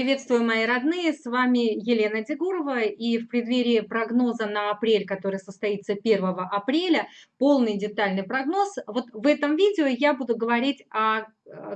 Приветствую, мои родные, с вами Елена Дегурова, и в преддверии прогноза на апрель, который состоится 1 апреля, полный детальный прогноз, вот в этом видео я буду говорить о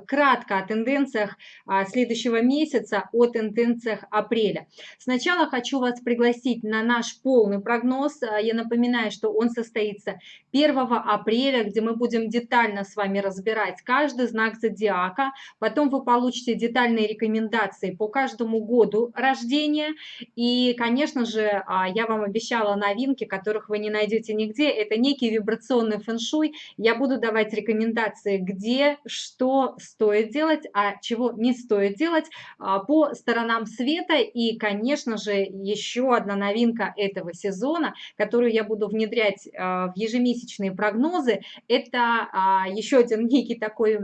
кратко о тенденциях а, следующего месяца, о тенденциях апреля. Сначала хочу вас пригласить на наш полный прогноз. А, я напоминаю, что он состоится 1 апреля, где мы будем детально с вами разбирать каждый знак зодиака. Потом вы получите детальные рекомендации по каждому году рождения. И, конечно же, а, я вам обещала новинки, которых вы не найдете нигде. Это некий вибрационный фэн-шуй. Я буду давать рекомендации, где, что, стоит делать, а чего не стоит делать а, по сторонам света. И, конечно же, еще одна новинка этого сезона, которую я буду внедрять а, в ежемесячные прогнозы, это а, еще один некий такой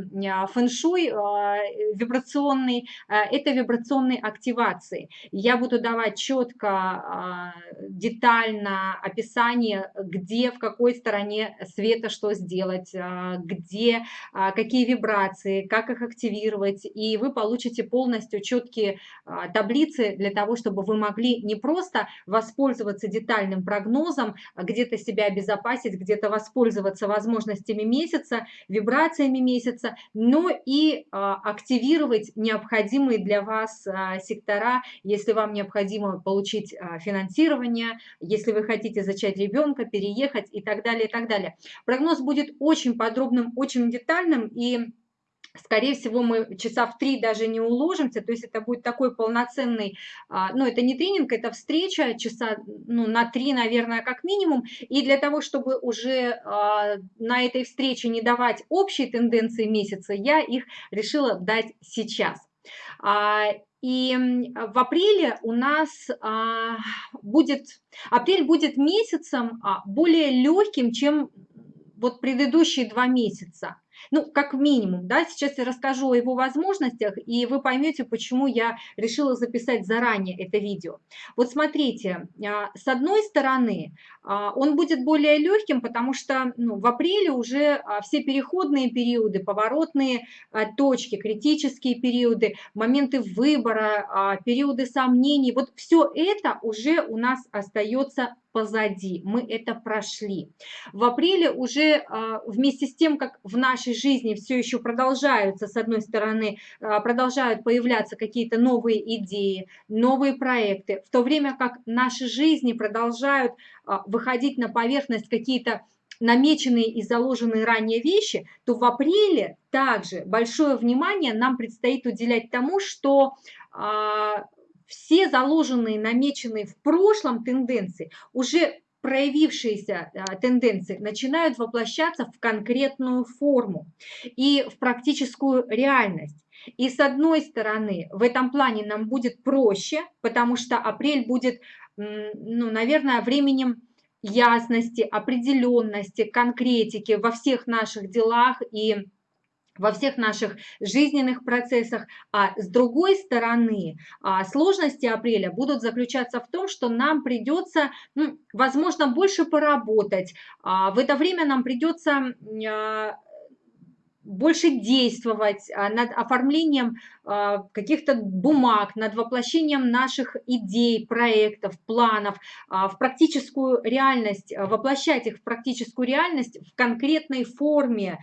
фэн-шуй вибрационный, это вибрационные активации. Я буду давать четко, детально описание, где, в какой стороне света что сделать, где, какие вибрации, информации, как их активировать, и вы получите полностью четкие а, таблицы для того, чтобы вы могли не просто воспользоваться детальным прогнозом, а где-то себя обезопасить, где-то воспользоваться возможностями месяца, вибрациями месяца, но и а, активировать необходимые для вас сектора, если вам необходимо получить финансирование, если вы хотите зачать ребенка, переехать и так далее, и так далее. Прогноз будет очень подробным, очень детальным, и Скорее всего, мы часа в три даже не уложимся, то есть это будет такой полноценный, а, ну, это не тренинг, это встреча часа ну, на три, наверное, как минимум. И для того, чтобы уже а, на этой встрече не давать общие тенденции месяца, я их решила дать сейчас. А, и в апреле у нас будет, апрель будет месяцем более легким, чем вот предыдущие два месяца ну, как минимум, да, сейчас я расскажу о его возможностях, и вы поймете, почему я решила записать заранее это видео. Вот смотрите, а, с одной стороны, а, он будет более легким, потому что ну, в апреле уже а, все переходные периоды, поворотные точки, критические периоды, моменты выбора, периоды сомнений, вот все это уже у нас остается позади, мы это прошли. В апреле уже вместе с тем, как в нашей жизни все еще продолжаются, с одной стороны, продолжают появляться какие-то новые идеи, новые проекты, в то время как наши жизни продолжают выходить на поверхность какие-то намеченные и заложенные ранее вещи, то в апреле также большое внимание нам предстоит уделять тому, что а, все заложенные, намеченные в прошлом тенденции, уже проявившиеся а, тенденции начинают воплощаться в конкретную форму и в практическую реальность. И с одной стороны, в этом плане нам будет проще, потому что апрель будет, ну, наверное, временем ясности, определенности, конкретики во всех наших делах и во всех наших жизненных процессах. А с другой стороны, а, сложности апреля будут заключаться в том, что нам придется, ну, возможно, больше поработать. А, в это время нам придется а, больше действовать над оформлением а, каких-то бумаг, над воплощением наших идей, проектов, планов а, в практическую реальность, а, воплощать их в практическую реальность в конкретной форме.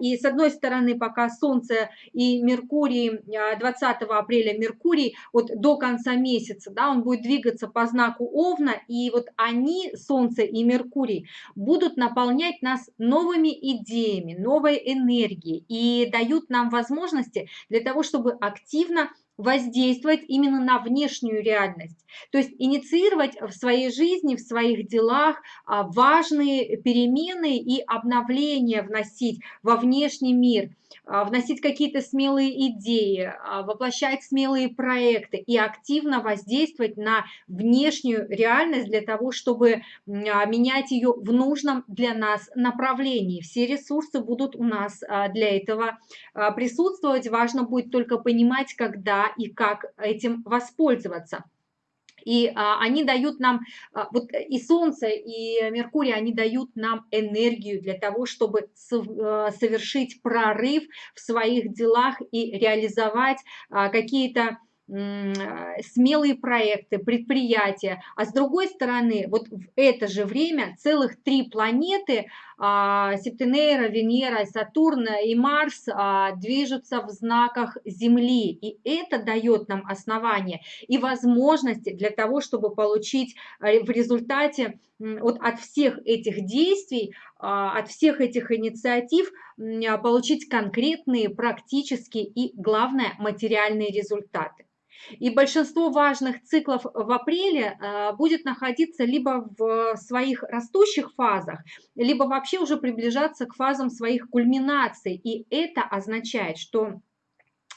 И с одной стороны, пока Солнце и Меркурий, 20 апреля Меркурий, вот до конца месяца, да, он будет двигаться по знаку Овна, и вот они, Солнце и Меркурий, будут наполнять нас новыми идеями, новой энергией и дают нам возможности для того, чтобы активно воздействовать именно на внешнюю реальность. То есть инициировать в своей жизни, в своих делах а, важные перемены и обновления вносить во внешний мир, а, вносить какие-то смелые идеи, а, воплощать смелые проекты и активно воздействовать на внешнюю реальность для того, чтобы менять ее в нужном для нас направлении. Все ресурсы будут у нас для этого присутствовать. Важно будет только понимать, когда и как этим воспользоваться. И а, они дают нам, а, вот и Солнце, и Меркурий, они дают нам энергию для того, чтобы а, совершить прорыв в своих делах и реализовать а, какие-то смелые проекты, предприятия, а с другой стороны, вот в это же время целых три планеты, а, Септенейра, Венера, Сатурн и Марс а, движутся в знаках Земли, и это дает нам основание и возможности для того, чтобы получить э, в результате вот от всех этих действий, от всех этих инициатив получить конкретные, практические и, главное, материальные результаты. И большинство важных циклов в апреле э, будет находиться либо в своих растущих фазах, либо вообще уже приближаться к фазам своих кульминаций. И это означает, что а,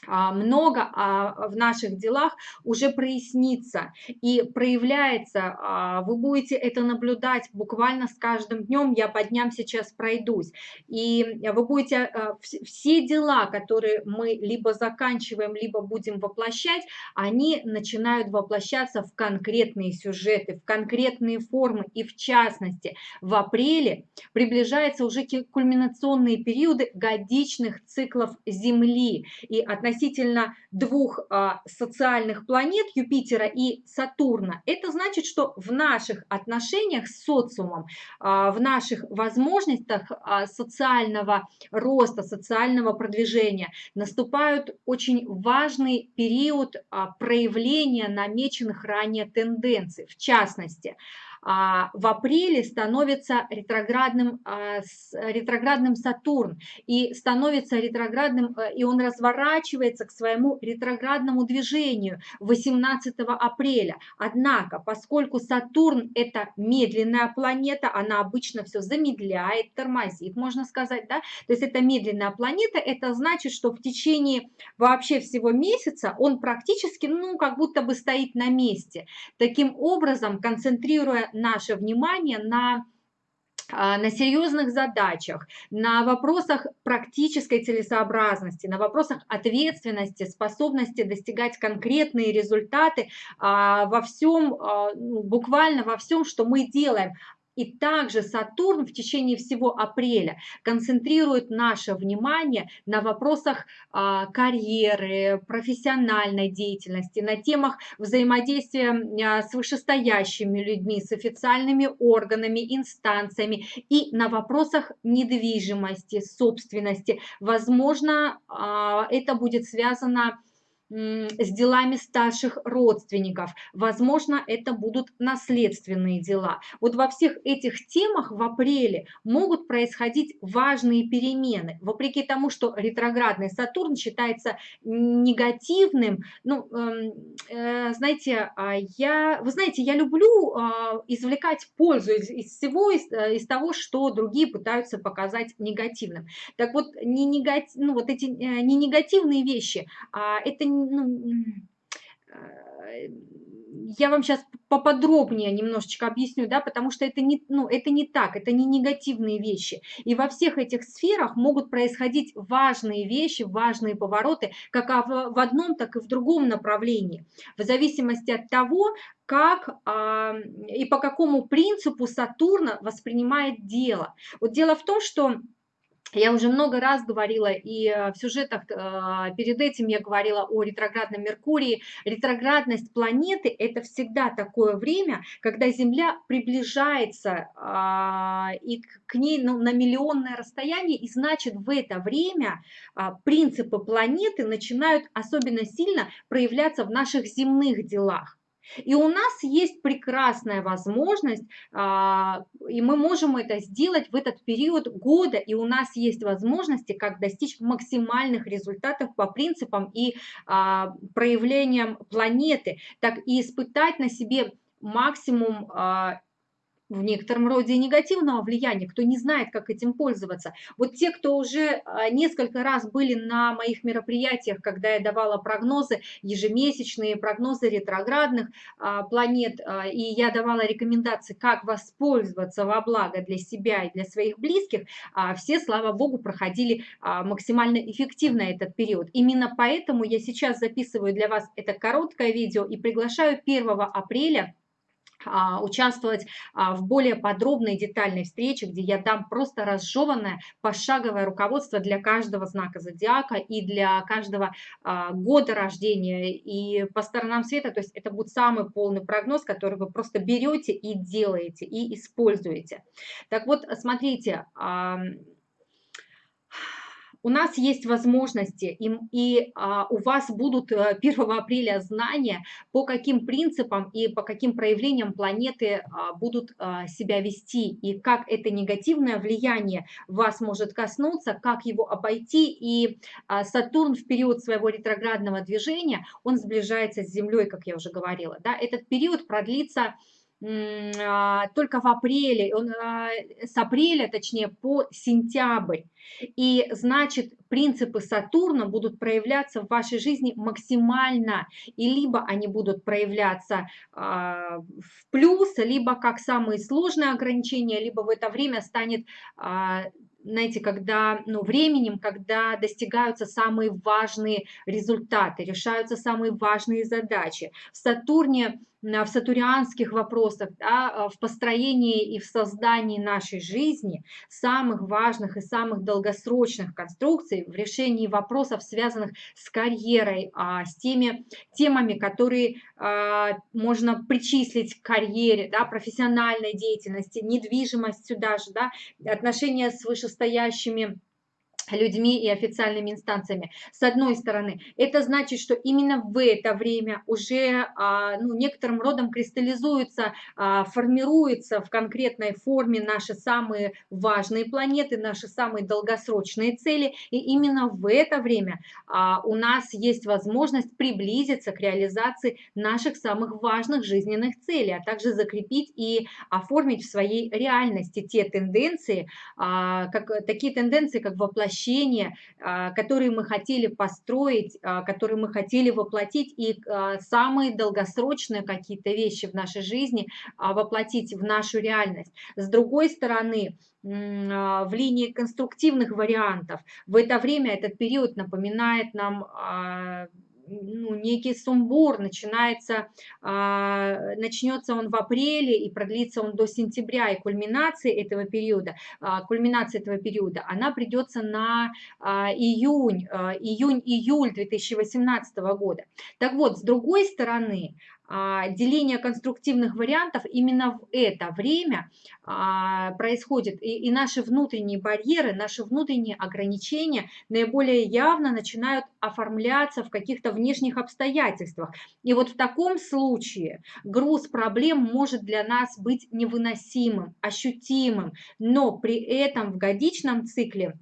много а, в наших делах уже прояснится и проявляется. А, вы будете это наблюдать буквально с каждым днем. Я по дням сейчас пройдусь. И вы будете все дела, которые мы либо заканчиваем, либо будем воплощать, они начинают воплощаться в конкретные сюжеты, в конкретные формы. И в частности, в апреле приближаются уже кульминационные периоды годичных циклов Земли. И относительно относительно двух а, социальных планет Юпитера и Сатурна, это значит, что в наших отношениях с социумом, а, в наших возможностях а, социального роста, социального продвижения наступают очень важный период проявления намеченных ранее тенденций. В частности, в апреле становится ретроградным, а, ретроградным Сатурн и становится ретроградным, э, и он разворачивается к своему ретроградному движению 18 апреля. Однако, поскольку Сатурн это медленная планета, она обычно все замедляет, тормозит, можно сказать, да, то есть это медленная планета, это значит, что в течение вообще всего месяца он практически, ну, как будто бы стоит на месте. Таким образом, концентрируя наше внимание на а, на серьезных задачах, на вопросах практической целесообразности, на вопросах ответственности, способности достигать конкретные результаты а, во всем, а, ну, буквально во всем, что мы делаем. И также Сатурн в течение всего апреля концентрирует наше внимание на вопросах а, карьеры, профессиональной деятельности, на темах взаимодействия а, с вышестоящими людьми, с официальными органами, инстанциями и на вопросах недвижимости, собственности. Возможно, а, это будет связано с с делами старших родственников. Возможно, это будут наследственные дела. Вот во всех этих темах в апреле могут происходить важные перемены. Вопреки тому, что ретроградный Сатурн считается негативным, ну, эм, э, знаете, а, я, вы знаете, я люблю э, извлекать пользу из, из всего, из, э, из того, что другие пытаются показать негативным. Так вот, не, негатив, ну, вот эти э, не негативные вещи, а это ну, я вам сейчас поподробнее немножечко объясню, да, потому что это не, ну, это не так, это не негативные вещи. И во всех этих сферах могут происходить важные вещи, важные повороты, как в, в одном, так и в другом направлении, в зависимости от того, как а, и по какому принципу Сатурна воспринимает дело. Вот дело в том, что я уже много раз говорила, и э, в сюжетах э, перед этим я говорила о ретроградном Меркурии. Ретроградность планеты – это всегда такое время, когда Земля приближается а, и к ней ну, на миллионное расстояние, и значит в это время а, принципы планеты начинают особенно сильно проявляться в наших земных делах. И у нас есть прекрасная возможность, а, и мы можем это сделать в этот период года, и у нас есть возможности, как достичь максимальных результатов по принципам и а, проявлениям планеты, так и испытать на себе максимум а, в некотором роде негативного влияния, кто не знает, как этим пользоваться. Вот те, кто уже а, несколько раз были на моих мероприятиях, когда я давала прогнозы, ежемесячные прогнозы ретроградных а, планет, а, и я давала рекомендации, как воспользоваться во благо для себя и для своих близких, все, слава богу, проходили максимально эффективно этот период. Именно поэтому я сейчас записываю для вас это короткое видео и приглашаю 1 апреля участвовать а, в более подробной детальной встрече, где я дам просто разжеванное пошаговое руководство для каждого знака зодиака и для каждого а, года рождения и по сторонам света. То есть это будет самый полный прогноз, который вы просто берете и делаете, и используете. Так вот, смотрите, у нас есть возможности, и, и а, у вас будут 1 э, апреля знания, по каким принципам и по каким проявлениям планеты а, будут а, себя вести, и как это негативное влияние вас может коснуться, как его обойти. И а, Сатурн в период своего ретроградного движения, он сближается с Землей, как я уже говорила. Да? Этот период продлится только в апреле, а, с апреля, точнее, по сентябрь. И значит, принципы Сатурна будут проявляться в вашей жизни максимально, и либо они будут проявляться а, в плюс, либо как самые сложные ограничения, либо в это время станет знаете, когда, ну, временем, когда достигаются самые важные результаты, решаются самые важные задачи. В Сатурне, в сатурианских вопросах, да, в построении и в создании нашей жизни самых важных и самых долгосрочных конструкций, в решении вопросов, связанных с карьерой, а, с теми темами, которые а, можно причислить к карьере, да, профессиональной деятельности, недвижимость сюда же, да, отношения с вышестоящими людьми и официальными инстанциями. С одной стороны, это значит, что именно в это время уже а, ну, некоторым родом кристаллизуются, а, формируются в конкретной форме наши самые важные планеты, наши самые долгосрочные цели. И именно в это время а, у нас есть возможность приблизиться к реализации наших самых важных жизненных целей, а также закрепить и оформить в своей реальности те тенденции, как, такие тенденции, как воплощение воплощения, а, которые мы хотели построить, а, которые мы хотели воплотить, и а, самые долгосрочные какие-то вещи в нашей жизни воплотить в нашу реальность. С другой стороны, в линии конструктивных вариантов. В это время этот период напоминает нам ну, некий сумбур, начинается, а, начнется он в апреле и продлится он до сентября, и кульминация этого периода, а, кульминация этого периода, она придется на а, июнь, июнь-июль 2018 года. Так вот, с другой стороны, деление конструктивных вариантов именно в это время а, происходит. И, и наши внутренние барьеры, наши внутренние ограничения наиболее явно начинают оформляться в каких-то внешних обстоятельствах. И вот в таком случае груз проблем может для нас быть невыносимым, ощутимым, но при этом в годичном цикле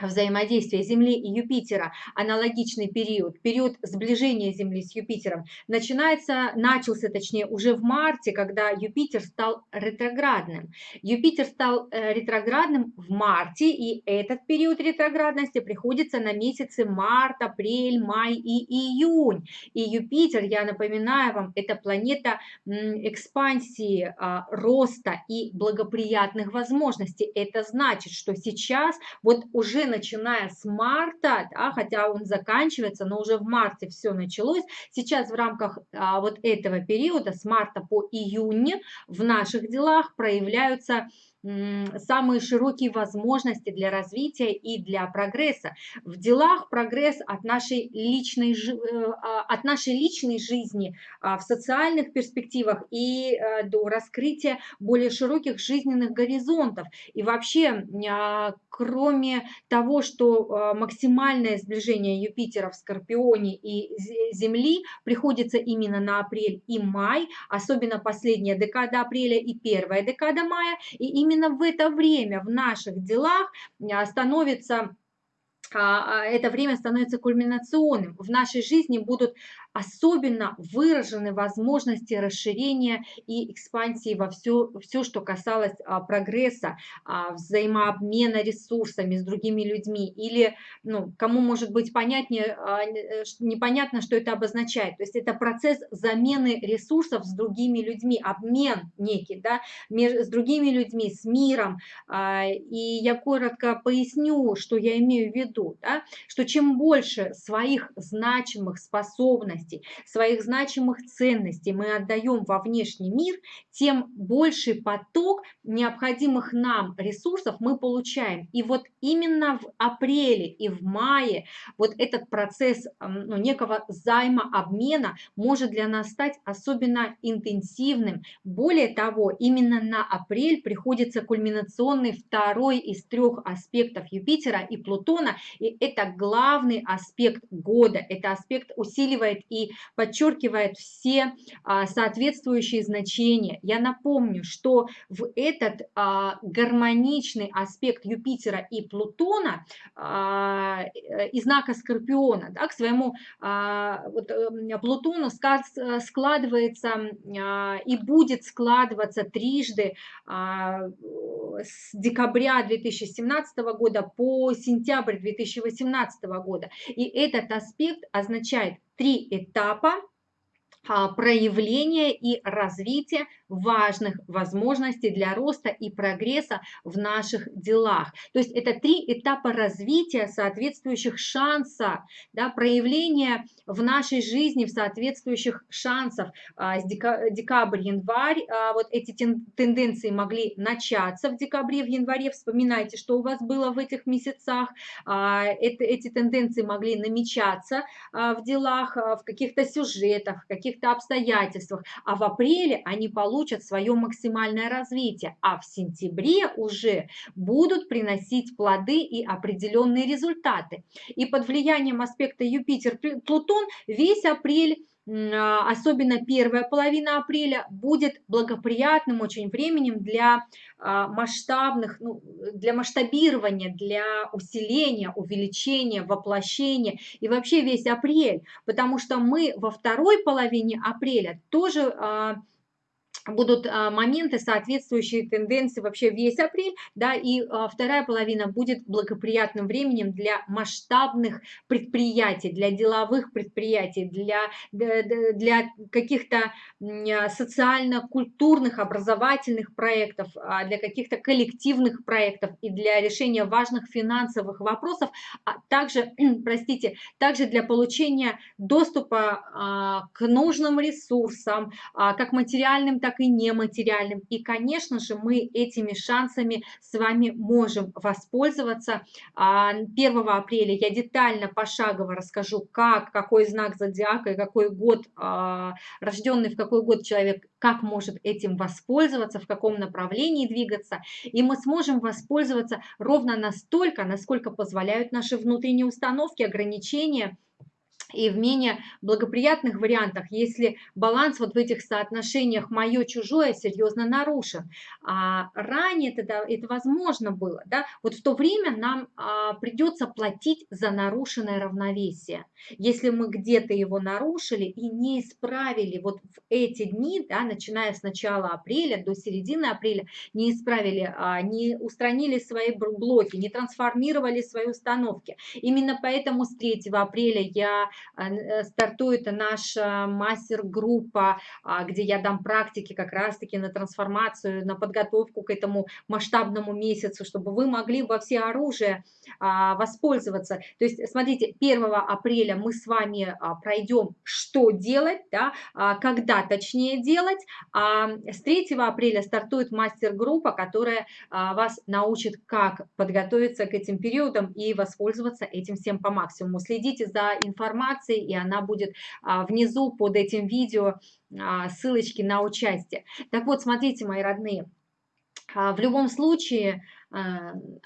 взаимодействия Земли и Юпитера, аналогичный период, период сближения Земли с Юпитером, начинается, начался точнее уже в марте, когда Юпитер стал ретроградным. Юпитер стал э, ретроградным в марте, и этот период ретроградности приходится на месяцы март, апрель, май и июнь. И Юпитер, я напоминаю вам, это планета экспансии, а, роста и благоприятных возможностей. Это значит, что сейчас вот уже начиная с марта, да, хотя он заканчивается, но уже в марте все началось. Сейчас в рамках а, вот этого периода, с марта по июнь, в наших делах проявляются самые широкие возможности для развития и для прогресса. В делах прогресс от нашей личной, э, а, от нашей личной жизни а, в социальных перспективах и э, до раскрытия более широких жизненных горизонтов. И вообще, а, кроме того, что максимальное сближение Юпитера в Скорпионе и Земли приходится именно на апрель и май, особенно последняя декада апреля и первая декада мая, и именно именно в это время в наших делах а, становится а, а, это время становится кульминационным. В нашей жизни будут особенно выражены возможности расширения и экспансии во все, все что касалось а, прогресса, а, взаимообмена ресурсами с другими людьми. Или ну, кому может быть понятнее, а, э, непонятно, что это обозначает. То есть это процесс замены ресурсов с другими людьми, обмен некий да, с другими людьми, с миром. А, и я коротко поясню, что я имею в виду, да, что чем больше своих значимых способностей, возможностей, своих значимых ценностей мы отдаем во внешний мир, тем больший поток необходимых нам ресурсов мы получаем. И вот именно в апреле и в мае вот этот процесс ну, некого займа обмена может для нас стать особенно интенсивным. Более того, именно на апрель приходится кульминационный второй из трех аспектов Юпитера и Плутона, и это главный аспект года, это аспект усиливает и подчеркивает все а, соответствующие значения. Я напомню, что в этот а, гармоничный аспект Юпитера и Плутона а, э, из знака Скорпиона да, к своему вот, э, Плутону складывается и будет складываться трижды с декабря 2017 года по сентябрь 2018 года. И этот аспект означает три этапа проявления и развития важных возможностей для роста и прогресса в наших делах. То есть это три этапа развития соответствующих шанса, да, проявления в нашей жизни в соответствующих шансов. А, декабрь, январь, а, вот эти тенденции могли начаться в декабре, в январе. Вспоминайте, что у вас было в этих месяцах. Эти тенденции могли намечаться в делах, в каких-то сюжетах, в каких каких-то обстоятельствах, а в апреле они получат свое максимальное развитие, а в сентябре уже будут приносить плоды и определенные результаты. И под влиянием аспекта Юпитер-Плутон весь апрель особенно первая половина апреля, будет благоприятным очень временем для а, масштабных, ну, для масштабирования, для усиления, увеличения, воплощения и вообще весь апрель, потому что мы во второй половине апреля тоже а, будут а, моменты, соответствующие тенденции вообще весь апрель, да, и а, вторая половина будет благоприятным временем для масштабных предприятий, для деловых предприятий, для, для каких-то а, социально-культурных, образовательных проектов, для каких-то коллективных проектов и для решения важных финансовых вопросов, а также, простите, также для получения доступа к нужным ресурсам, как материальным, так и нематериальным. И, конечно же, мы этими шансами с вами можем воспользоваться. 1 а, апреля я детально, пошагово расскажу, как, какой знак зодиака и какой год, а, рожденный в какой год человек, как может этим воспользоваться, в каком направлении двигаться. И мы сможем воспользоваться ровно настолько, насколько позволяют наши внутренние установки, ограничения, и в менее благоприятных вариантах, если баланс вот в этих соотношениях мое-чужое серьезно нарушен. А ранее это, это возможно было. Да? Вот в то время нам а, придется платить за нарушенное равновесие. Если мы где-то его нарушили и не исправили вот в эти дни, да, начиная с начала апреля до середины апреля, не исправили, а, не устранили свои блоки, не трансформировали свои установки. Именно поэтому с 3 апреля я стартует наша мастер-группа, а, где я дам практики как раз-таки на трансформацию, на подготовку к этому масштабному месяцу, чтобы вы могли во все оружие а, воспользоваться. То есть, смотрите, 1 апреля мы с вами пройдем, что делать, да, когда точнее делать, а с 3 апреля стартует мастер-группа, которая вас научит, как подготовиться к этим периодам и воспользоваться этим всем по максимуму. Следите за информацией информации, и она будет а, внизу под этим видео а, ссылочки на участие. Так вот, смотрите, мои родные, а, в любом случае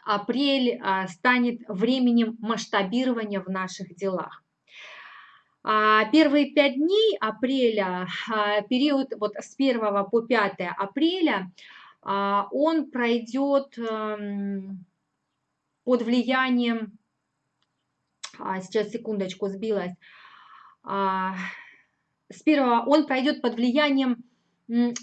апрель станет временем масштабирования в наших делах. Первые пять дней апреля, период вот с 1 по 5 апреля, он пройдет эм, под влиянием а, сейчас секундочку сбилась, а, с первого он пройдет под влиянием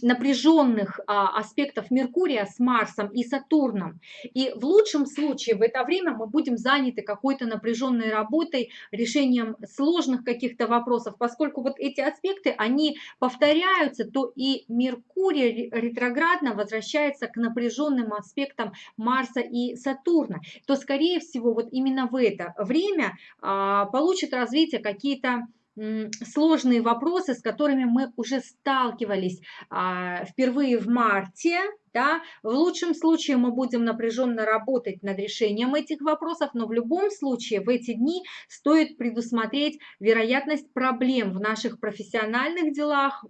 напряженных а, аспектов Меркурия с Марсом и Сатурном. И в лучшем случае в это время мы будем заняты какой-то напряженной работой, решением сложных каких-то вопросов, поскольку вот эти аспекты, они повторяются, то и Меркурий ретроградно возвращается к напряженным аспектам Марса и Сатурна, то скорее всего вот именно в это время а, получит развитие какие-то сложные вопросы, с которыми мы уже сталкивались а, впервые в марте. Да? В лучшем случае мы будем напряженно работать над решением этих вопросов, но в любом случае в эти дни стоит предусмотреть вероятность проблем в наших профессиональных делах,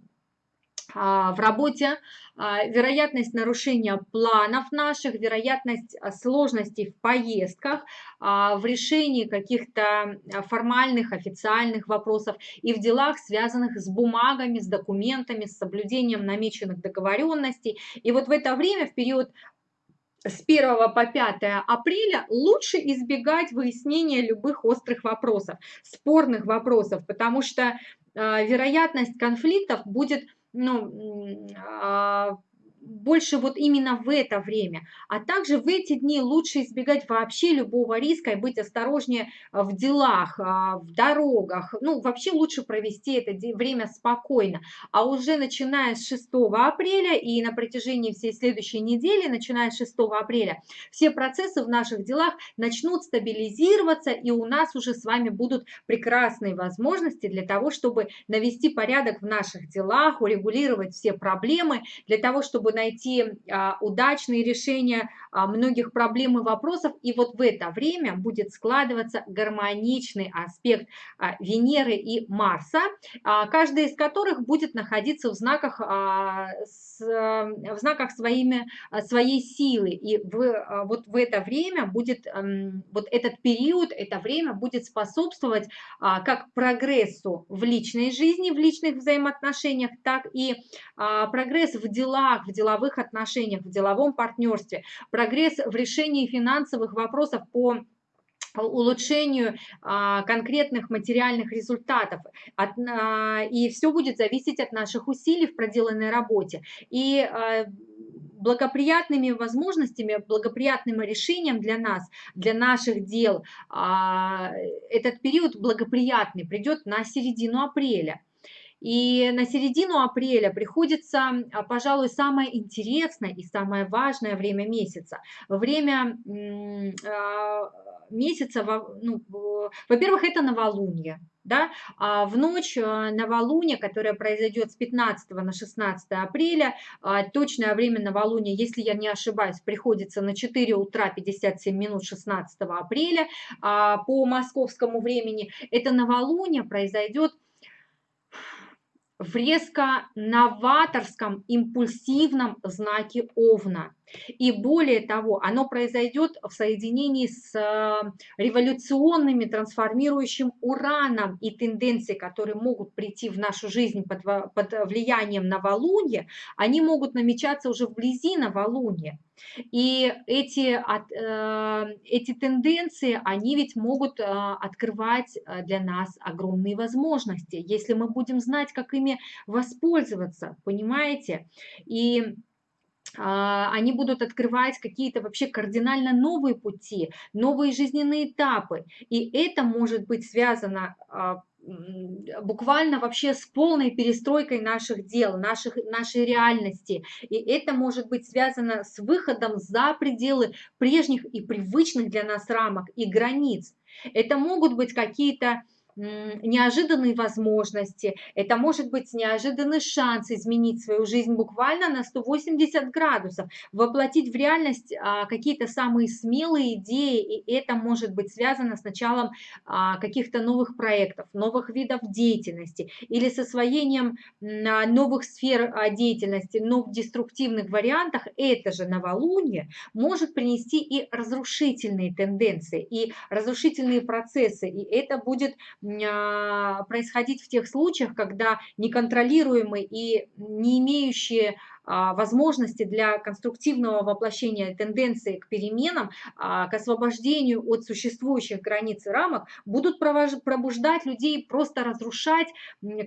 в работе, а, вероятность нарушения планов наших, вероятность а, сложностей в поездках, в решении каких-то формальных, официальных вопросов и в делах, связанных с бумагами, с документами, с соблюдением намеченных договоренностей. И вот в это время, в период с 1 по 5 апреля лучше избегать выяснения любых острых вопросов, спорных вопросов, потому что вероятность конфликтов будет ну, а, больше вот именно в это время. А также в эти дни лучше избегать вообще любого риска и быть осторожнее а, в делах, а, в дорогах. Ну, вообще лучше провести это время спокойно. А уже начиная с 6 апреля и на протяжении всей следующей недели, начиная с 6 апреля, все процессы в наших делах начнут стабилизироваться, и у нас уже с вами будут прекрасные возможности для того, чтобы навести порядок в наших делах, урегулировать все проблемы, для того, чтобы найти а, удачные решения а, многих проблем и вопросов. И вот в это время будет складываться гармоничный аспект а, Венеры и Марса, каждый из которых будет находиться в знаках, в знаках своими, своей силы. И в, вот в это время будет, вот этот период, это время будет способствовать как прогрессу в личной жизни, в личных взаимоотношениях, так и прогресс в делах, в делах деловых отношениях, в деловом партнерстве, прогресс в решении финансовых вопросов по улучшению а, конкретных материальных результатов. А, и все будет зависеть от наших усилий в проделанной работе. И а, благоприятными возможностями, благоприятным решением для нас, для наших дел, этот период благоприятный придет на середину апреля. И на середину апреля приходится, а, пожалуй, самое интересное и самое важное время месяца. Время а, месяца, ну, во-первых, это новолуние. Да? А в ночь а, новолуния, которая произойдет с 15 на 16 апреля, точное время новолуния, если я не ошибаюсь, приходится на 4 утра 57 минут 16 апреля по московскому времени. Это новолуние произойдет в резко новаторском, импульсивном знаке Овна. И более того, оно произойдет в соединении с э, революционными трансформирующим ураном и тенденции, которые могут прийти в нашу жизнь под, под влиянием новолуния, они могут намечаться уже вблизи новолуния. И эти, э, эти тенденции, они ведь могут э, открывать для нас огромные возможности, если мы будем знать, как ими воспользоваться, понимаете? И они будут открывать какие-то вообще кардинально новые пути, новые жизненные этапы. И это может быть связано а, буквально вообще с полной перестройкой наших дел, наших, нашей реальности. И это может быть связано с выходом за пределы прежних и привычных для нас рамок и границ. Это могут быть какие-то неожиданные возможности, это может быть неожиданный шанс изменить свою жизнь буквально на 180 градусов, воплотить в реальность а, какие-то самые смелые идеи, и это может быть связано с началом а, каких-то новых проектов, новых видов деятельности или с освоением новых сфер а, деятельности, но в деструктивных вариантах. Это же новолуние может принести и разрушительные тенденции, и разрушительные процессы, и это будет а, происходить в тех случаях, когда неконтролируемые и не имеющие а, возможности для конструктивного воплощения тенденции к переменам, а, к освобождению от существующих границ и рамок, будут пробуждать людей просто разрушать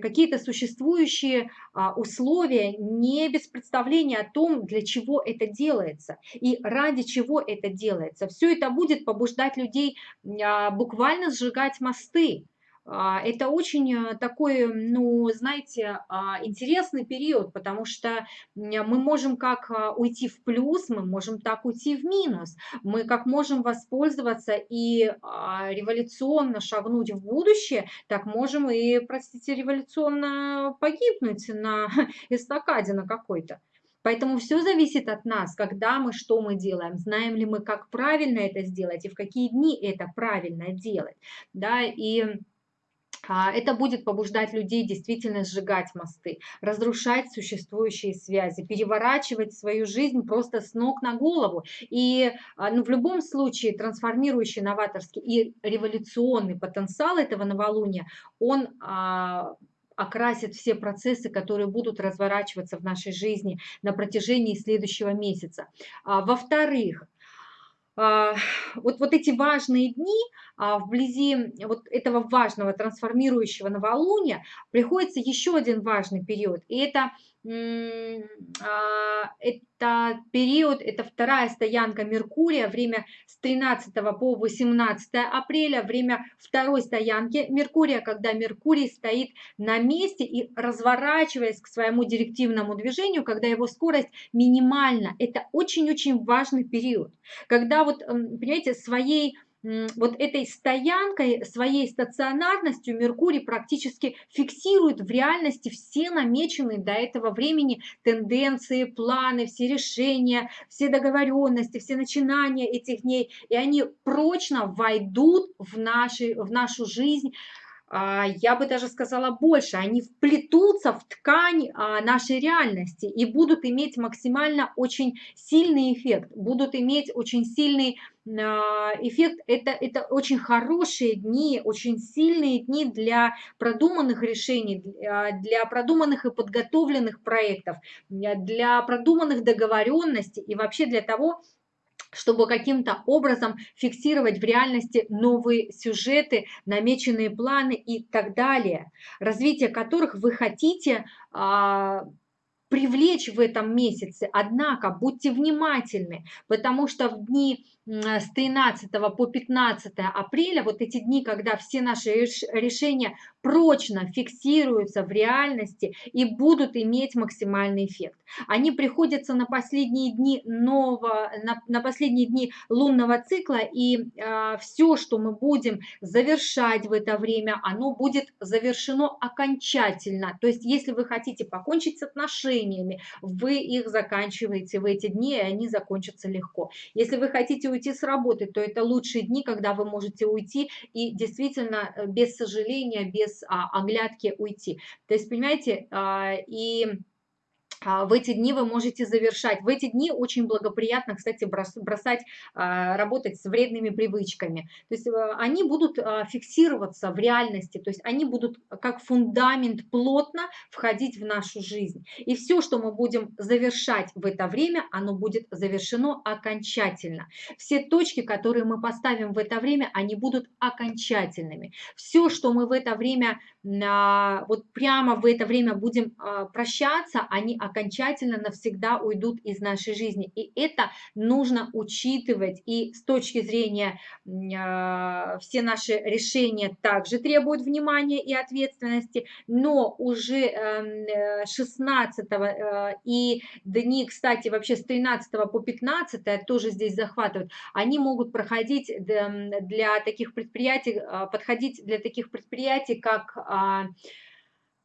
какие-то существующие условия, не без представления о том, для чего это делается и ради чего это делается. Все это будет побуждать людей буквально сжигать мосты, а, это очень э, такой, ну, знаете, а, интересный период, потому что мы можем как а, уйти в плюс, мы можем так уйти в минус. Мы как можем воспользоваться и революционно шагнуть в будущее, так можем и, простите, революционно погибнуть на эстакаде на какой-то. Поэтому все зависит от нас, когда мы, что мы делаем, знаем ли мы, как правильно это сделать и в какие дни это правильно делать. Да, и а, это будет побуждать людей действительно сжигать мосты, разрушать существующие связи, переворачивать свою жизнь просто с ног на голову. И а, ну, в любом случае трансформирующий, новаторский и революционный потенциал этого новолуния, он а, окрасит все процессы, которые будут разворачиваться в нашей жизни на протяжении следующего месяца. Во-вторых, а, вот, вот эти важные дни а, вблизи вот этого важного трансформирующего новолуния приходится еще один важный период, и это а, это период, это вторая стоянка Меркурия, время с 13 по 18 апреля, время второй стоянки Меркурия, когда Меркурий стоит на месте и разворачиваясь к своему директивному движению, когда его скорость минимальна. Это очень-очень важный период, когда вот, понимаете, своей вот этой стоянкой, своей стационарностью Меркурий практически фиксирует в реальности все намеченные до этого времени тенденции, планы, все решения, все договоренности, все начинания этих дней, и они прочно войдут в, наши, в нашу жизнь, я бы даже сказала больше, они вплетутся в ткань а, нашей реальности и будут иметь максимально очень сильный эффект, будут иметь очень сильный а, эффект. Это, это очень хорошие дни, очень сильные дни для продуманных решений, для продуманных и подготовленных проектов, для продуманных договоренностей и вообще для того, чтобы каким-то образом фиксировать в реальности новые сюжеты, намеченные планы и так далее, развитие которых вы хотите а, привлечь в этом месяце. Однако будьте внимательны, потому что в дни с 13 по 15 апреля, вот эти дни, когда все наши решения прочно фиксируются в реальности и будут иметь максимальный эффект. Они приходятся на последние дни нового, на, на последние дни лунного цикла, и э, а, все, что мы будем завершать в это время, оно будет завершено окончательно. То есть, если вы хотите покончить с отношениями, вы их заканчиваете в эти дни, и они закончатся легко. Если вы хотите уйти с работы, то это лучшие дни, когда вы можете уйти и действительно э, без сожаления, без а, оглядки уйти. То есть, понимаете, а, и в эти дни вы можете завершать. В эти дни очень благоприятно, кстати, бросать, а, работать с вредными привычками. То есть э, они будут а, фиксироваться в реальности, то есть они будут как фундамент плотно входить в нашу жизнь. И все, что мы будем завершать в это время, оно будет завершено окончательно. Все точки, которые мы поставим в это время, они будут окончательными. Все, что мы в это время, вот прямо в это время будем прощаться, они окончательно навсегда уйдут из нашей жизни. И это нужно учитывать. И с точки зрения э, все наши решения также требуют внимания и ответственности, но уже э, 16 э, и дни, кстати, вообще с 13 по 15 тоже здесь захватывают, они могут проходить для таких предприятий, э, подходить для таких предприятий, как э,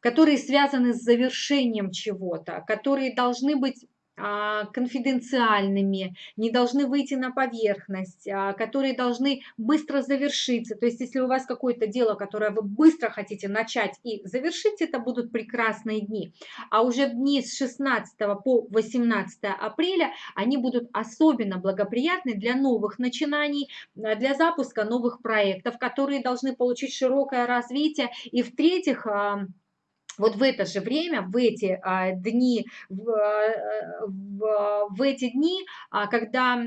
которые связаны с завершением чего-то, которые должны быть а, конфиденциальными, не должны выйти на поверхность, а, которые должны быстро завершиться. То есть, если у вас какое-то дело, которое вы быстро хотите начать и завершить, это будут прекрасные дни. А уже дни с 16 по 18 апреля, они будут особенно благоприятны для новых начинаний, для запуска новых проектов, которые должны получить широкое развитие. И в-третьих, вот в это же время, в эти а, дни, в, а, в, в эти дни, а, когда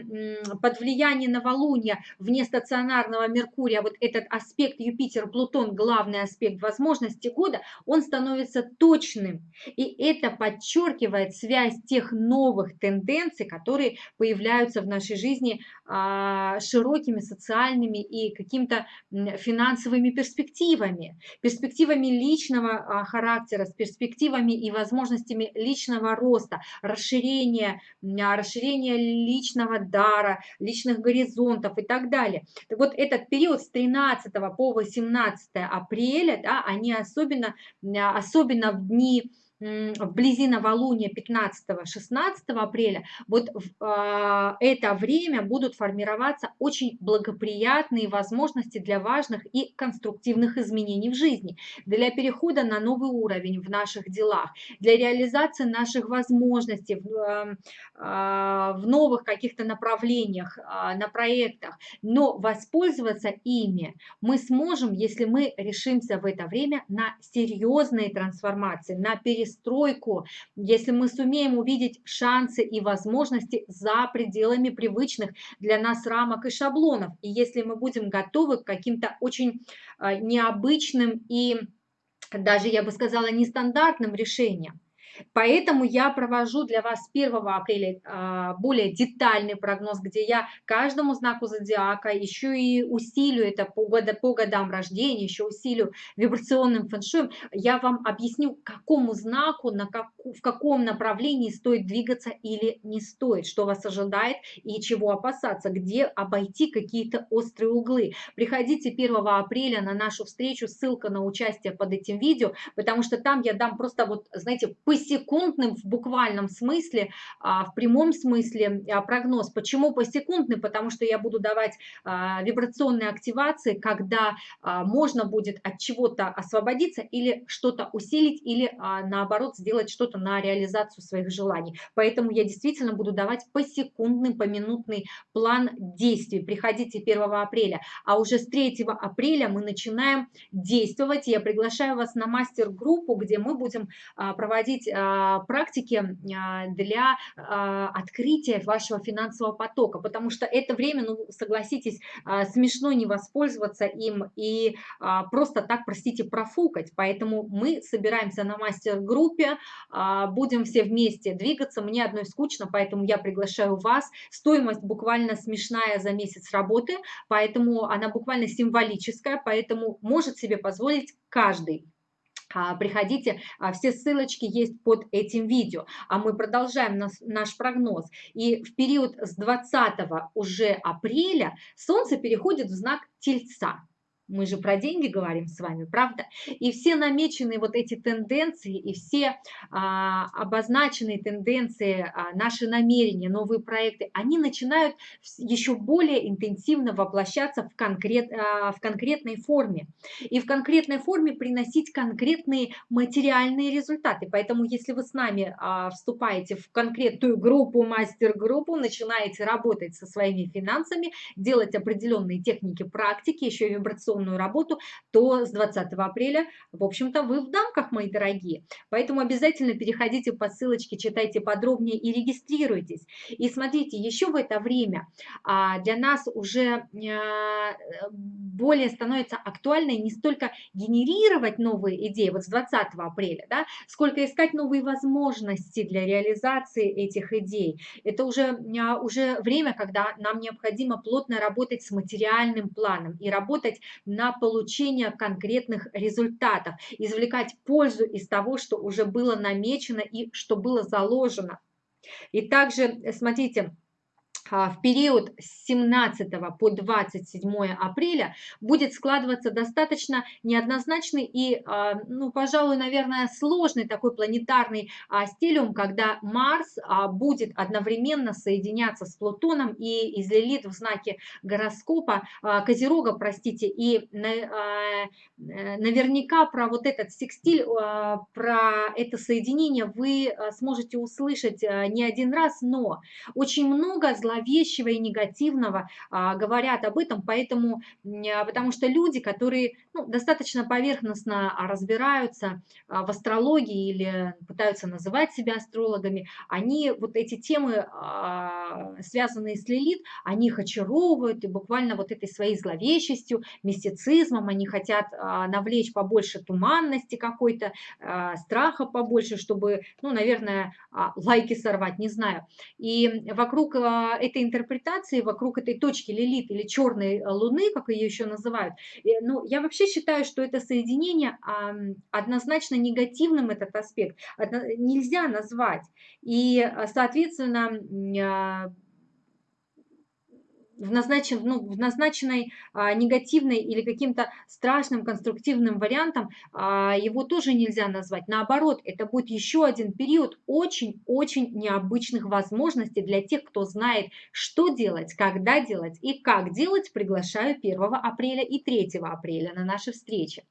под влиянием новолуния вне стационарного Меркурия, вот этот аспект Юпитер-Плутон, главный аспект возможности года, он становится точным. И это подчеркивает связь тех новых тенденций, которые появляются в нашей жизни а, широкими социальными и какими-то финансовыми перспективами, перспективами личного а, характера, характера, с перспективами и возможностями личного роста, расширения, а, расширения личного дара, личных горизонтов и так далее. Так вот, этот период с 13 по 18 апреля, да, они особенно, а, особенно в дни вблизи новолуния 15-16 апреля, вот в э, это время будут формироваться очень благоприятные возможности для важных и конструктивных изменений в жизни, для перехода на новый уровень в наших делах, для реализации наших возможностей в, э, э, в новых каких-то направлениях, э, на проектах. Но воспользоваться ими мы сможем, если мы решимся в это время на серьезные трансформации, на перестройку перестройку, если мы сумеем увидеть шансы и возможности за пределами привычных для нас рамок и шаблонов, и если мы будем готовы к каким-то очень а, необычным и даже, я бы сказала, нестандартным решениям. Поэтому я провожу для вас 1 апреля а, более детальный прогноз, где я каждому знаку зодиака еще и усилю это по, года, по годам рождения, еще усилю вибрационным фэншуем. Я вам объясню, какому знаку, на как, в каком направлении стоит двигаться или не стоит, что вас ожидает и чего опасаться, где обойти какие-то острые углы. Приходите 1 апреля на нашу встречу, ссылка на участие под этим видео, потому что там я дам просто вот, знаете, посетить посекундным в буквальном смысле, а, в прямом смысле а, прогноз. Почему посекундный? Потому что я буду давать а, вибрационные активации, когда можно будет от чего-то освободиться или что-то усилить, или наоборот сделать что-то на реализацию своих желаний. Поэтому я действительно буду давать посекундный, поминутный план действий. Приходите 1 апреля, а уже с 3 апреля мы начинаем действовать. Я приглашаю вас на мастер-группу, где мы будем проводить а, практики а, для а, открытия вашего финансового потока, потому что это время, ну, согласитесь, смешно не воспользоваться им и просто так, простите, профукать. Поэтому мы собираемся на мастер-группе, будем все вместе двигаться. Мне одной скучно, поэтому я приглашаю вас. Стоимость буквально смешная за месяц работы, поэтому она буквально символическая, поэтому может себе позволить каждый. А, приходите, а, все ссылочки есть под этим видео. А мы продолжаем наш прогноз. И в период с 20 уже апреля Солнце переходит в знак Тельца. Мы же про деньги говорим с вами, правда? И все намеченные вот эти тенденции и все а, обозначенные тенденции, а, наши намерения, новые проекты, они начинают еще более интенсивно воплощаться в, конкрет, а, в конкретной форме. И в конкретной форме приносить конкретные материальные результаты. Поэтому если вы с нами а, вступаете в конкретную группу, мастер-группу, начинаете работать со своими финансами, делать определенные техники практики, еще и вибрационные дистанционную работу, то с 20 апреля, в общем-то, вы в дамках, мои дорогие. Поэтому обязательно переходите по ссылочке, читайте подробнее и регистрируйтесь. И смотрите, еще в это время а, для нас уже а, более становится актуальной не столько генерировать новые идеи, вот с 20 апреля, да, сколько искать новые возможности для реализации этих идей. Это уже, а, уже время, когда нам необходимо плотно работать с материальным планом и работать на получение конкретных результатов, извлекать пользу из того, что уже было намечено и что было заложено. И также, смотрите, а, в период с 17 по 27 апреля будет складываться достаточно неоднозначный и, а, ну, пожалуй, наверное, сложный такой планетарный а, стилиум, когда Марс будет одновременно соединяться с Плутоном и из Лилит в знаке гороскопа, Козерога, простите, и наверняка про вот этот секстиль, про это соединение вы сможете услышать не один раз, но очень много зловещих зловещего и негативного а, говорят об этом, поэтому, а, потому что люди, которые ну, достаточно поверхностно разбираются в астрологии или пытаются называть себя астрологами, они вот эти темы, связанные с Лилит, они их очаровывают и буквально вот этой своей зловещестью, мистицизмом, они хотят навлечь побольше туманности какой-то, страха побольше, чтобы, ну, наверное, лайки сорвать, не знаю. И вокруг а, этой интерпретации, вокруг этой точки Лилит или черной луны, как ее еще называют, ну, я вообще считаю, что это соединение однозначно негативным этот аспект нельзя назвать. И, а, соответственно, а, в, назначен, ну, в назначенной а, негативной или каким-то страшным конструктивным вариантом а, его тоже нельзя назвать. Наоборот, это будет еще один период очень-очень необычных возможностей для тех, кто знает, что делать, когда делать и как делать. Приглашаю 1 апреля и 3 апреля на наши встречи.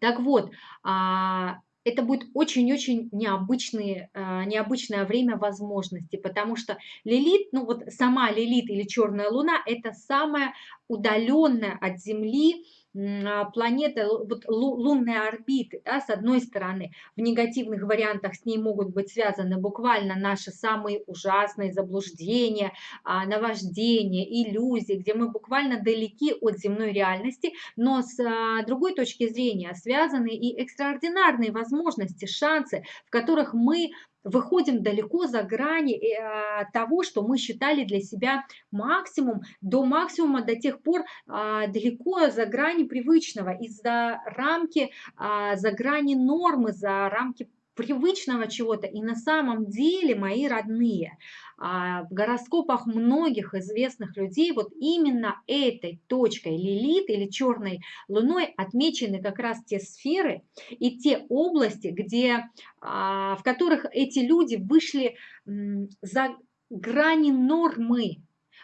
Так вот, а, это будет очень-очень необычное, необычное время возможностей, потому что Лилит, ну вот сама Лилит или Черная Луна, это самая удаленная от Земли а, планеты, вот лунные орбиты, да, с одной стороны, в негативных вариантах с ней могут быть связаны буквально наши самые ужасные заблуждения, а, наваждения, иллюзии, где мы буквально далеки от земной реальности, но с а, другой точки зрения связаны и экстраординарные возможности, шансы, в которых мы выходим далеко за грани э, того, что мы считали для себя максимум, до максимума, до тех пор а, далеко за грани привычного, из-за рамки, а, за грани нормы, за рамки привычного чего-то. И на самом деле, мои родные, а, в гороскопах многих известных людей вот именно этой точкой Лилит или черной луной отмечены как раз те сферы и те области, где, а, в которых эти люди вышли за грани нормы,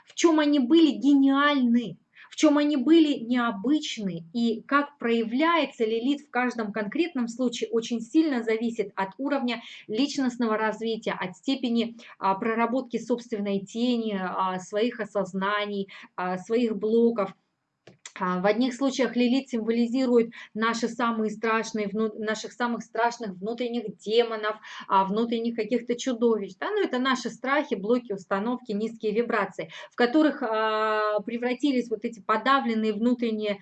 в чем они были гениальны, чем они были необычны и как проявляется лилит в каждом конкретном случае очень сильно зависит от уровня личностного развития, от степени а, проработки собственной тени, а, своих осознаний, а, своих блоков. А, в одних случаях лилит символизирует наши самые страшные, наших самых страшных внутренних демонов, а, внутренних каких-то чудовищ. Да? Ну, это наши страхи, блоки, установки, низкие вибрации, в которых а, превратились вот эти подавленные внутренние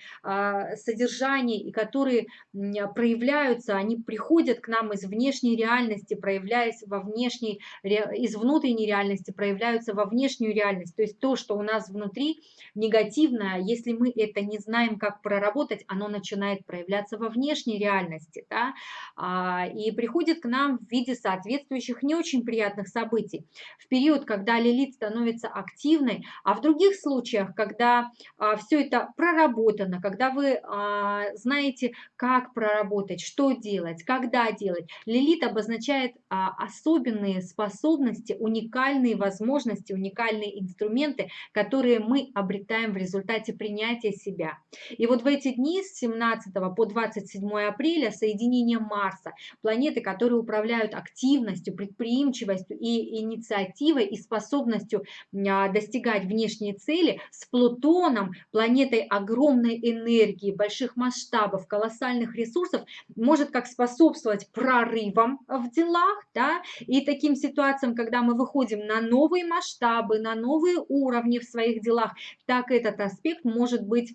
содержания, и которые проявляются, они приходят к нам из внешней реальности, проявляясь во внешней, из внутренней реальности, проявляются во внешнюю реальность. То есть то, что у нас внутри негативное, если мы это не знаем, как проработать, оно начинает проявляться во внешней реальности, да, а, и приходит к нам в виде соответствующих не очень приятных событий. В период, когда лилит становится активной, а в других случаях, когда а, все это проработано, когда вы а, знаете, как проработать, что делать, когда делать, лилит обозначает особенные способности, уникальные возможности, уникальные инструменты, которые мы обретаем в результате принятия себя. И вот в эти дни с 17 по 27 апреля соединение Марса, планеты, которые управляют активностью, предприимчивостью и инициативой и способностью а, достигать внешние цели, с Плутоном, планетой огромной энергии, больших масштабов, колоссальных ресурсов, может как способствовать прорывам в делах, да, и таким ситуациям, когда мы выходим на новые масштабы, на новые уровни в своих делах, так этот аспект может быть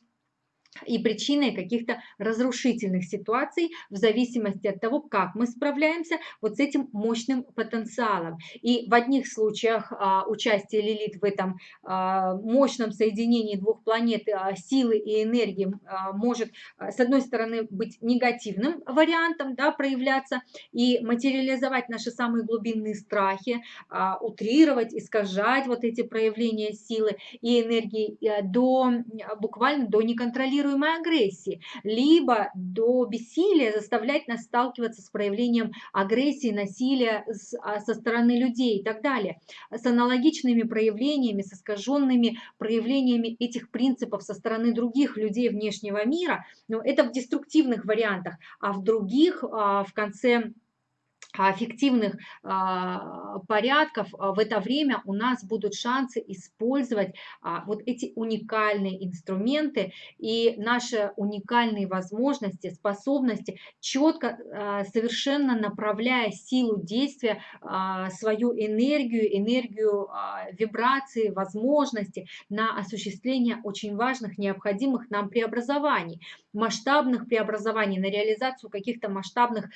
и причиной каких-то разрушительных ситуаций в зависимости от того, как мы справляемся вот с этим мощным потенциалом. И в одних случаях а, участие Лилит в этом а, мощном соединении двух планет а, силы и энергии а, может, а, с одной стороны, быть негативным вариантом, да, проявляться и материализовать наши самые глубинные страхи, а, утрировать, искажать вот эти проявления силы и энергии а, до буквально до неконтролируемого контролируемой агрессии, либо до бессилия заставлять нас сталкиваться с проявлением агрессии, насилия а, со стороны людей и так далее. С аналогичными проявлениями, с искаженными проявлениями этих принципов со стороны других людей внешнего мира, но это в деструктивных вариантах, а в других, а, в конце фиктивных а, порядков а, в это время у нас будут шансы использовать а, вот эти уникальные инструменты и наши уникальные возможности, способности, четко, совершенно направляя силу действия, свою энергию, энергию вибрации, возможности на осуществление очень важных, необходимых нам преобразований, масштабных преобразований, на реализацию каких-то масштабных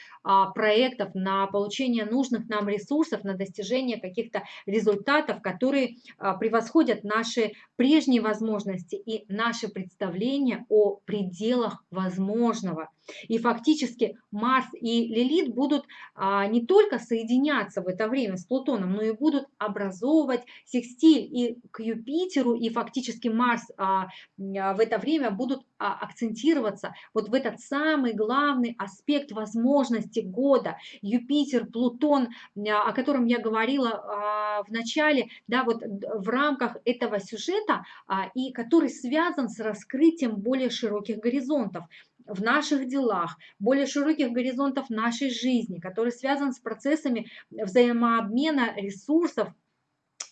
проектов, на получение нужных нам ресурсов, на достижение каких-то результатов, которые а, превосходят наши прежние возможности и наши представления о пределах возможного. И фактически Марс и Лилит будут а, не только соединяться в это время с Плутоном, но и будут образовывать секстиль и к Юпитеру, и фактически Марс а, в это время будут акцентироваться вот в этот самый главный аспект возможности года. Юпитер, Плутон, о котором я говорила а, в начале, да, вот в рамках этого сюжета, а, и который связан с раскрытием более широких горизонтов в наших делах, более широких горизонтов нашей жизни, который связан с процессами взаимообмена ресурсов,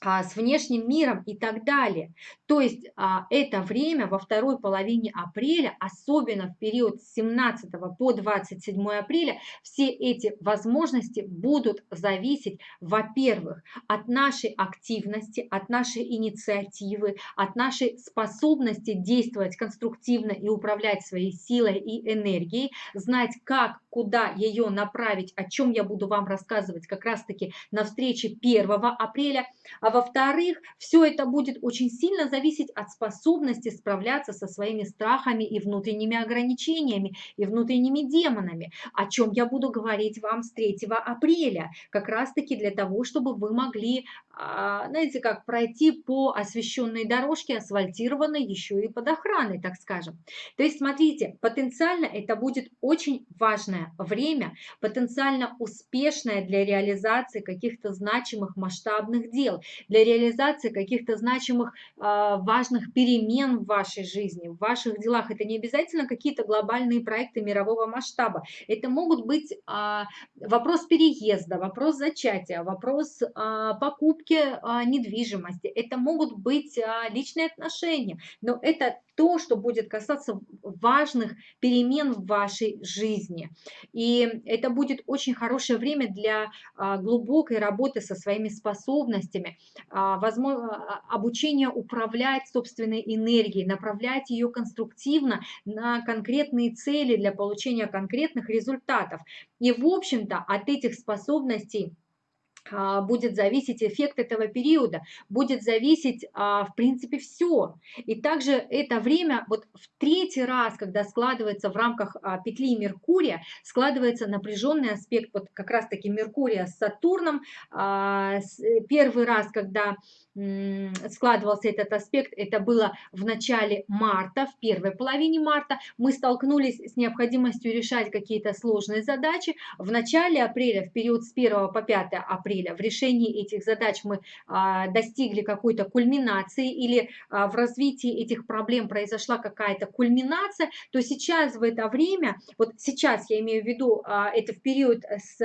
с внешним миром и так далее. То есть а, это время во второй половине апреля, особенно в период с 17 по 27 апреля, все эти возможности будут зависеть, во-первых, от нашей активности, от нашей инициативы, от нашей способности действовать конструктивно и управлять своей силой и энергией, знать, как, куда ее направить, о чем я буду вам рассказывать как раз-таки на встрече 1 апреля, а во-вторых, все это будет очень сильно зависеть от способности справляться со своими страхами и внутренними ограничениями, и внутренними демонами, о чем я буду говорить вам с 3 апреля, как раз-таки для того, чтобы вы могли, а, знаете, как пройти по освещенной дорожке, асфальтированной еще и под охраной, так скажем. То есть, смотрите, потенциально это будет очень важное время, потенциально успешное для реализации каких-то значимых масштабных дел для реализации каких-то значимых, а, важных перемен в вашей жизни, в ваших делах. Это не обязательно какие-то глобальные проекты мирового масштаба. Это могут быть а, вопрос переезда, вопрос зачатия, вопрос а, покупки недвижимости. Это могут быть личные отношения. Но это то, что будет касаться важных перемен в вашей жизни. И это будет очень хорошее время для глубокой работы со своими способностями, а, возможно, а, обучение управлять собственной энергией, направлять ее конструктивно на конкретные цели для получения конкретных результатов. И, в общем-то, от этих способностей а, будет зависеть эффект этого периода, будет зависеть, в принципе, все. И также это время, вот в третий раз, когда складывается в рамках петли Меркурия, складывается напряженный аспект, вот как раз-таки Меркурия с Сатурном, первый раз, когда складывался этот аспект, это было в начале марта, в первой половине марта. Мы столкнулись с необходимостью решать какие-то сложные задачи. В начале апреля, в период с 1 по 5 апреля, в решении этих задач мы а, достигли какой-то кульминации или а, в развитии этих проблем произошла какая-то кульминация, то сейчас в это время, вот сейчас я имею в виду, а, это в период с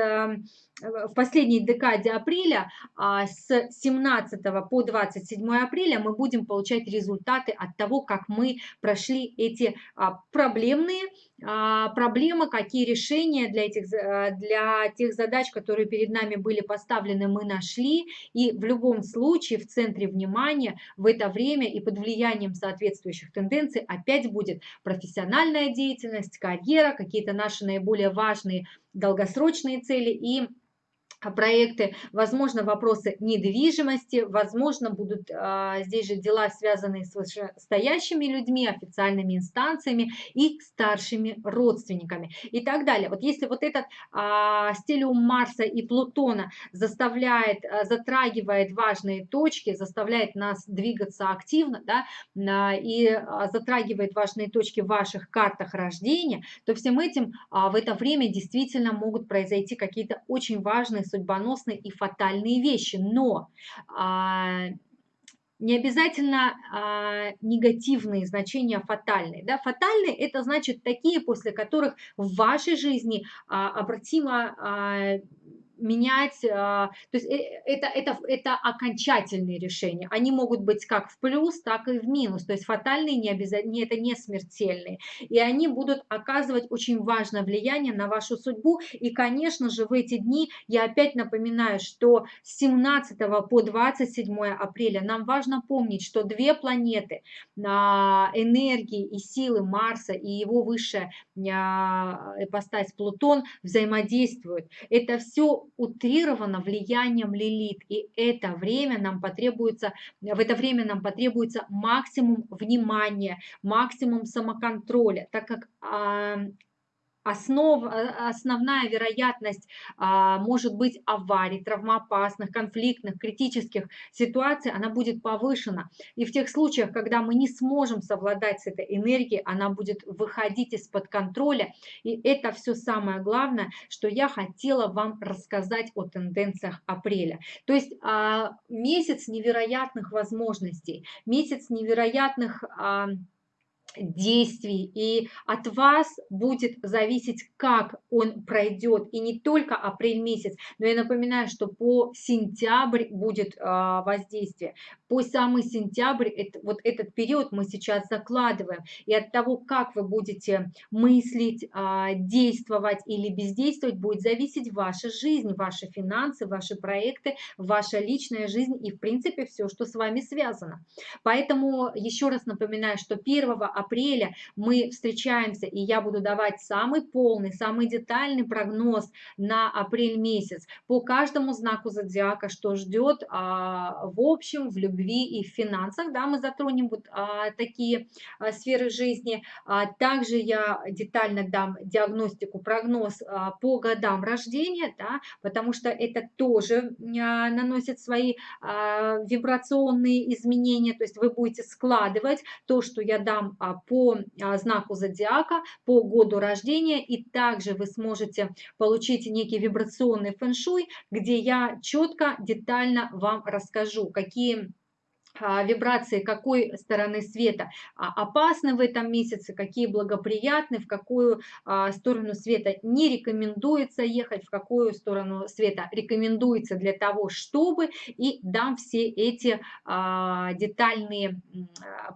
в последней декаде апреля, с 17 по 27 апреля, мы будем получать результаты от того, как мы прошли эти а, проблемные а, проблемы, какие решения для, этих, для тех задач, которые перед нами были поставлены, мы нашли. И в любом случае в центре внимания в это время и под влиянием соответствующих тенденций опять будет профессиональная деятельность, карьера, какие-то наши наиболее важные долгосрочные цели и а, проекты, возможно, вопросы недвижимости, возможно, будут а, здесь же дела, связанные с вышестоящими людьми, официальными инстанциями и старшими родственниками и так далее. Вот если вот этот а, стилиум Марса и Плутона заставляет, а, затрагивает важные точки, заставляет нас двигаться активно, да, а, и а, затрагивает важные точки в ваших картах рождения, то всем этим а, в это время действительно могут произойти какие-то очень важные судьбоносные и фатальные вещи, но а, не обязательно а, негативные значения фатальные. Да? Фатальные – это значит такие, после которых в вашей жизни а, обратимо а, менять, а, то есть э, это, это, это окончательные решения. Они могут быть как в плюс, так и в минус. То есть фатальные не обязательно, это не смертельные. И они будут оказывать очень важное влияние на вашу судьбу. И, конечно же, в эти дни я опять напоминаю, что с 17 по 27 апреля нам важно помнить, что две планеты энергии и силы Марса и его высшая ипостась Плутон взаимодействуют. Это все утрировано влиянием Лилит, и это время нам потребуется, в это время нам потребуется максимум внимания, максимум самоконтроля, так как Основ, э, основная вероятность а, может быть аварий, травмоопасных, конфликтных, критических ситуаций, она будет повышена. И в тех случаях, когда мы не сможем совладать с этой энергией, она будет выходить из-под контроля. И это все самое главное, что я хотела вам рассказать о тенденциях апреля. То есть а, месяц невероятных возможностей, месяц невероятных... А, действий, и от вас будет зависеть, как он пройдет, и не только апрель месяц, но я напоминаю, что по сентябрь будет а, воздействие, по самый сентябрь, это, вот этот период мы сейчас закладываем, и от того, как вы будете мыслить, а, действовать или бездействовать, будет зависеть ваша жизнь, ваши финансы, ваши проекты, ваша личная жизнь и, в принципе, все, что с вами связано. Поэтому еще раз напоминаю, что 1 апреля мы встречаемся, и я буду давать самый полный, самый детальный прогноз на апрель месяц по каждому знаку зодиака, что ждет а, в общем, в любви и в финансах, да, мы затронем вот а, такие а, сферы жизни. А, также я детально дам диагностику, прогноз а, по годам рождения, да, потому что это тоже а, наносит свои а, вибрационные изменения, то есть вы будете складывать то, что я дам а, по а, знаку зодиака, по году рождения, и также вы сможете получить некий вибрационный фэн-шуй, где я четко, детально вам расскажу, какие вибрации какой стороны света а, опасны в этом месяце, какие благоприятны, в какую а, сторону света не рекомендуется ехать, в какую сторону света рекомендуется для того, чтобы, и дам все эти детальные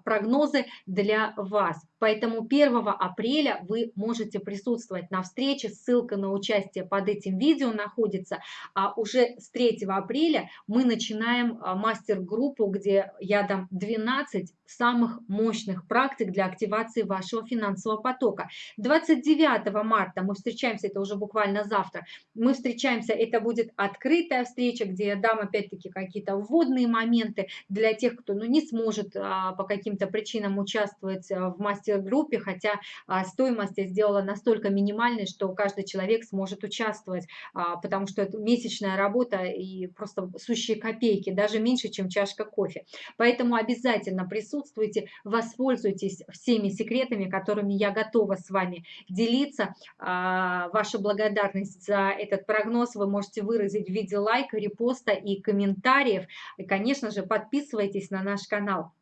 прогнозы для вас. Поэтому 1 апреля вы можете присутствовать на встрече, ссылка на участие под этим видео находится, а уже с 3 апреля мы начинаем мастер-группу, где я дам 12 самых мощных практик для активации вашего финансового потока. 29 марта мы встречаемся, это уже буквально завтра, мы встречаемся, это будет открытая встреча, где я дам опять-таки какие-то вводные моменты для тех, кто ну, не сможет а, по каким-то причинам участвовать а, в мастер-группе, хотя а, стоимость я сделала настолько минимальной, что каждый человек сможет участвовать, а, потому что это месячная работа и просто сущие копейки, даже меньше, чем чашка кофе. Поэтому обязательно присутствуйте, воспользуйтесь всеми секретами, которыми я готова с вами делиться. А, ваша благодарность за этот прогноз вы можете выразить в виде лайка, репоста и комментариев. И, конечно же, подписывайтесь на наш канал.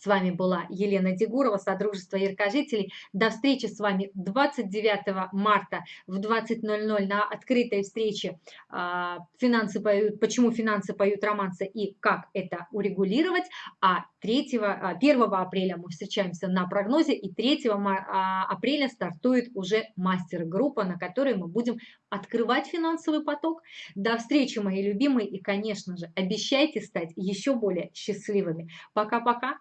С вами была Елена Дегурова, Содружество Яркожителей. До встречи с вами 29 марта в 20.00 на открытой встрече а, «Финансы поют, «Почему финансы поют романсы и как это урегулировать». А 3, 1 а, апреля мы встречаемся на прогнозе, и 3 а, апреля стартует уже мастер-группа, на которой мы будем открывать финансовый поток. До встречи, мои любимые, и, конечно же, обещайте стать еще более счастливыми. Пока-пока!